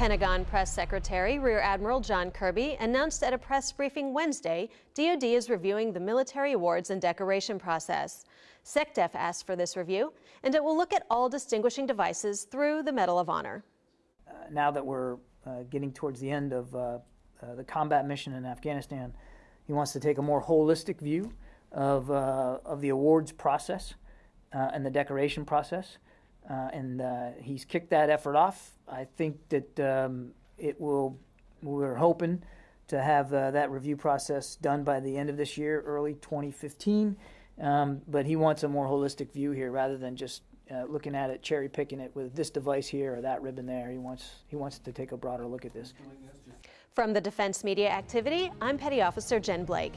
Pentagon Press Secretary Rear Admiral John Kirby announced at a press briefing Wednesday DoD is reviewing the military awards and decoration process. SecDef asked for this review, and it will look at all distinguishing devices through the Medal of Honor. Uh, now that we're uh, getting towards the end of uh, uh the combat mission in Afghanistan, he wants to take a more holistic view of, uh, of the awards process uh, and the decoration process. And he's kicked that effort off. I think that um, it will, we're hoping to have that review process done by the end of this year, early 2015. Um, but he wants a more holistic view here rather than just uh, looking at it, cherry picking it with this device here or that ribbon there. He wants he wants to take a broader look at this. From the Defense Media Activity, I'm Petty Officer Jen Blake.